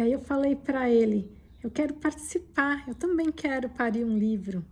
E aí eu falei para ele, eu quero participar, eu também quero parir um livro.